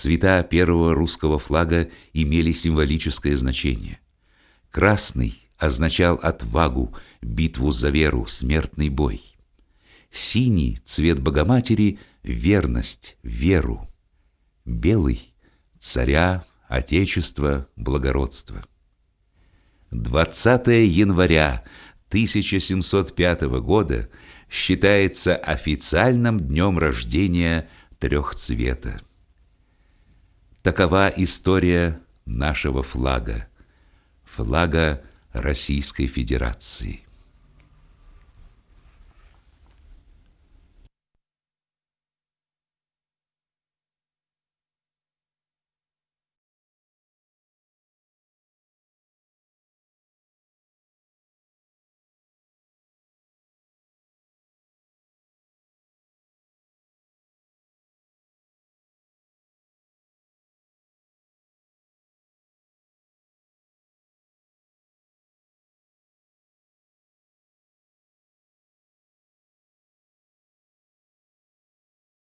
Цвета первого русского флага имели символическое значение. Красный означал отвагу, битву за веру, смертный бой. Синий – цвет Богоматери – верность, веру. Белый – царя, отечество, благородство. 20 января 1705 года считается официальным днем рождения трехцвета. Такова история нашего флага, флага Российской Федерации.